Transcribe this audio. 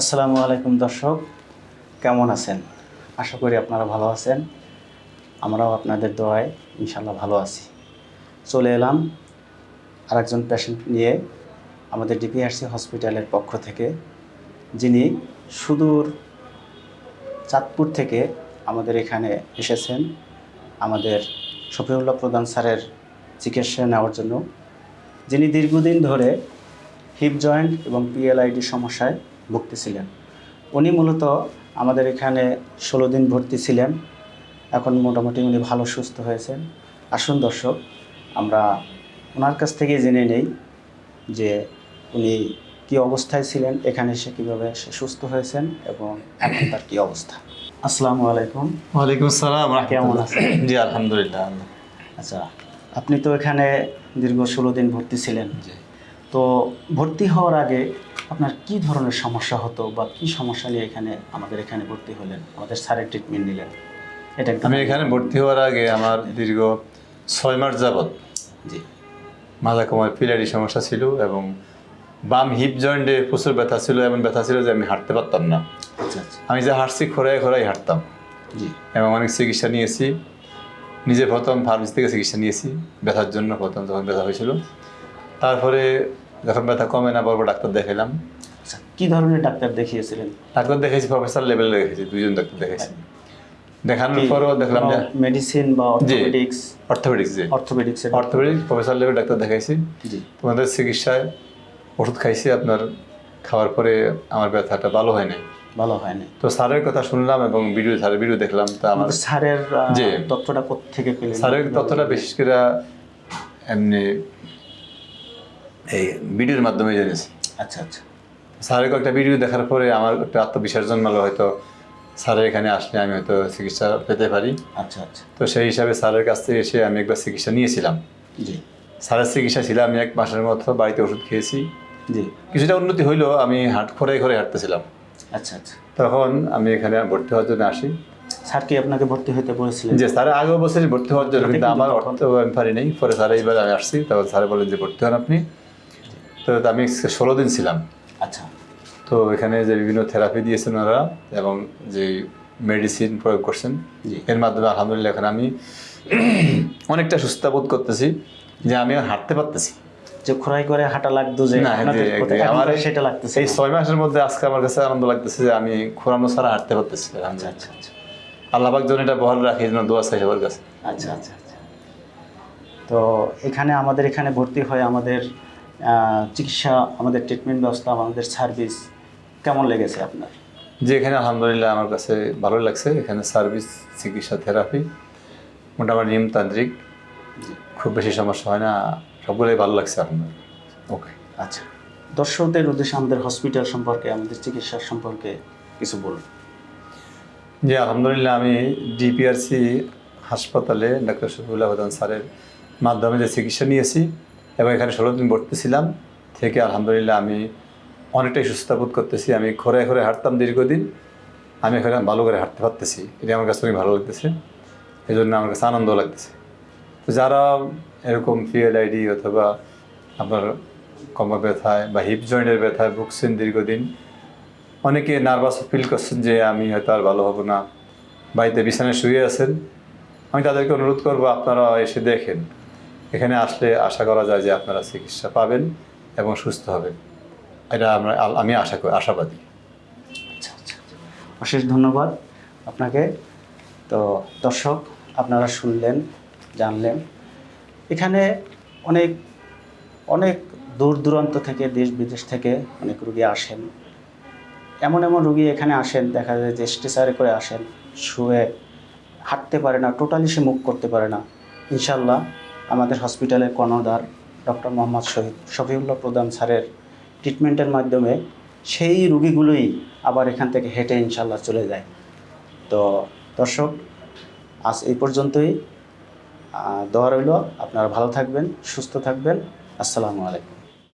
আসসালামু আলাইকুম দর্শক, কেমন আছেন? আশা করি আপনারা ভালো আছেন। আমরাও আপনাদের দোয়ায় ইনশাল্লাহ ভালো আছি। চলে এলাম আরেকজন পেশেন্ট নিয়ে আমাদের ডিপিআরসি হসপিটালের পক্ষ থেকে, যিনি সুদূর চাঁদপুর থেকে আমাদের এখানে এসেছেন। আমাদের শফিউল্লাহ প্রধান স্যারের চিকিৎসা নেওয়ার জন্য। যিনি দীর্ঘদিন ধরে হিপ জয়েন্ট এবং পিএলআইডি সমস্যায় ভুগতেছিলেন। উনি মূলত আমাদের এখানে ষোলো দিন ভর্তি ছিলেন। এখন মোটামুটি উনি ভালো সুস্থ হয়েছেন। আসুন দর্শক আমরা ওনার কাছ থেকে জেনে নেই যে উনি কি অবস্থায় ছিলেন এখানে এসে কীভাবে সে সুস্থ হয়েছেন এবং এখন তার কী অবস্থা। আসসালামু আলাইকুম। ওয়ালাইকুম আসসালাম কেমন আছেন? জি আলহামদুলিল্লাহ আচ্ছা আপনি তো এখানে দীর্ঘ ষোলো দিন ভর্তি ছিলেন। তো ভর্তি হওয়ার আগে আপনার কি ধরনের সমস্যা হতো বা কি সমস্যা নিয়ে এখানে আমাদের এখানে ভর্তি হলেন? আমাদের স্যারের ট্রিটমেন্ট নিলেন। এটা আমি এখানে ভর্তি হওয়ার আগে আমার দীর্ঘ ছয় মাস যাবৎ জি। মাথা কোমর পিলারি সমস্যা ছিল এবং বাম হিপ জয়েন্টে প্রচুর ব্যথা ছিল এমন ব্যথা ছিল যে আমি হাঁটতে পারতাম না। আচ্ছা আচ্ছা। আমি যে হাঁটছি খোরায় খোরাই হাঁটতাম। জি। এবং অনেক চিকিৎসা নিয়েছি। নিজে প্রথম ফার্মেসি থেকে চিকিৎসা নিয়েছি ব্যথার জন্য প্রথম যখন ব্যথা হয়েছিল। তারপরে যখন ব্যথা কমে না বড় ডাক্তার দেখালাম আচ্ছা কি ধরনের ডাক্তার দেখিয়েছিলেন? ডাক্তার দেখেছি প্রফেসর লেভেলে দেখেছি দুজন ডাক্তার দেখেছি দেখানোর পরও দেখলাম যে মেডিসিন বা অর্থোপেডিক্স অর্থোপেডিক্স যে অর্থোপেডিক্সের অর্থোপেডিক্স প্রফেসর লেভেল ডাক্তার দেখাইছি। জি। তোমাদের চিকিৎসায় ওষুধ খাইছি আপনার খাওয়ার পরে আমার ব্যথাটা ভালো হয় নাই। ভালো হয়নি তো স্যারের কথা শুনলাম এবং ভিডিও স্যারের ভিডিও দেখলাম তা আমার স্যারের জি। তথ্যটা থেকে পেলেন? স্যারের তথ্যটা বিশেষ করে এমনি এই ভিডিওর মাধ্যমে জেনেছি আচ্ছা আচ্ছা। স্যারের একটা ভিডিও দেখার পরে আমার একটা আত্মবিশ্বাস জন্মালো হয়তো স্যারের এখানে আসলে আমি হয়তো চিকিৎসা পেতে পারি। আচ্ছা আচ্ছা। তো সেই হিসাবে স্যারের কাছ থেকে এসে আমি একবার চিকিৎসা নিয়েছিলাম। জি। স্যারের চিকিৎসা ছিল আমি এক মাসের মতো বাড়িতে ওষুধ খেয়েছি। জি। কিছুটা উন্নতি হইল আমি হাট ঘরে ঘরে হাঁটতেছিলাম। আচ্ছা আচ্ছা। তখন আমি এখানে ভর্তি হওয়ার জন্য আসি। স্যার কি আপনাকে ভর্তি হতে বলেছিলেন? যে স্যার আগেও বছর ভর্তি হওয়ার জন্য কিন্তু আমার অর্থ আমি পারি নাই। পরে স্যার এইবার আমি আসছি তখন স্যার বলেন যে ভর্তি হন আপনি। তো আমি ষোলো দিন ছিলাম। আচ্ছা। তো এখানে যে বিভিন্ন থেরাপি দিয়েছেন ওনারা এবং যে মেডিসিন প্রয়োগ করছেন এর মাধ্যমে আলহামদুলিল্লাহ এখন আমি অনেকটা সুস্থ বোধ করতেছি যে আমি হাঁটতে পারতেছি। যে খোরাই করে হাঁটা লাগতো যে আমার সেটা লাগতেছে এই ছয় মাসের মধ্যে আজকে আমার কাছে আনন্দ লাগতেছে যে আমি খোরানো ছাড়া হাঁটতে পারতেছি আচ্ছা আচ্ছা আচ্ছা। যেন এটা বহাল রাখি যেন দোয়া চাই সবার কাছে। আচ্ছা আচ্ছা আচ্ছা। তো এখানে আমাদের এখানে ভর্তি হয় আমাদের চিকিৎসা আমাদের ট্রিটমেন্ট ব্যবস্থা আমাদের সার্ভিস কেমন লেগেছে আপনার? যে এখানে আলহামদুলিল্লাহ আমার কাছে ভালো লাগছে। এখানে সার্ভিস চিকিৎসা থেরাপি মোটামুটি নিমতান্ত্রিক জি। খুব বেশি সমস্যা হয় না। সবগুলোই ভালো লাগছে আপনার। ওকে আচ্ছা। দর্শকদের উদ্দেশ্যে আমাদের হসপিটাল সম্পর্কে আমাদের চিকিৎসার সম্পর্কে কিছু বলুন। জি আলহামদুলিল্লাহ আমি ডিপিআরসি হাসপাতালে ডাক্তার শফিউল্লাহ প্রধান স্যারের মাধ্যমে যে চিকিৎসা নিয়েছি এবং এখানে ষোলো দিন ভর্তি ছিলাম থেকে আলহামদুলিল্লাহ আমি অনেকটাই সুস্থ বোধ করতেছি। আমি ঘরে ঘরে হাঁটতাম দীর্ঘদিন। আমি এখানে ভালো করে হাঁটতে পারতেছি। এটা আমার কাছে অনেক ভালো লাগতেছে। এই জন্য আমার কাছে আনন্দ লাগতেছে। তো যারা এরকম ফিএল আইডি অথবা আপনার কমর ব্যথায় বা হিপ জয়েন্টের ব্যথায় ভুগছেন দীর্ঘদিন, অনেকে নার্ভাস ফিল করছেন যে আমি হয়তো আর ভালো হব না। বাড়িতে বিছানায় শুয়ে আছেন। আমি তাদেরকে অনুরোধ করব, আপনারা এসে দেখেন। এখানে আসলে আশা করা যায় যে আপনারা চিকিৎসা পাবেন এবং সুস্থ হবেন। এটা আমরা, আমি আশা করি, আশাবাদী। আচ্ছা আচ্ছা অশেষ ধন্যবাদ আপনাকে। তো দর্শক, আপনারা শুনলেন, জানলেন। এখানে অনেক অনেক দূর দূরান্ত থেকে, দেশ বিদেশ থেকে অনেক রুগী আসেন। এমন এমন রুগী এখানে আসেন, দেখা যায় যে স্ট্রেচারে করে আসেন, শুয়ে হাঁটতে পারে না, টোটালি সে মুখ করতে পারে না। ইনশাল্লাহ আমাদের হসপিটালের কর্ণধার ডক্টর মোহাম্মদ শহীদ শফিউল্লাহ প্রধান স্যারের ট্রিটমেন্টের মাধ্যমে সেই রুগীগুলোই আবার এখান থেকে হেঁটে ইনশাল্লাহ চলে যায়। তো দর্শক, আজ এই পর্যন্তই। দোয়া রইল। আপনারা ভালো থাকবেন, সুস্থ থাকবেন। আসসালামু আলাইকুম।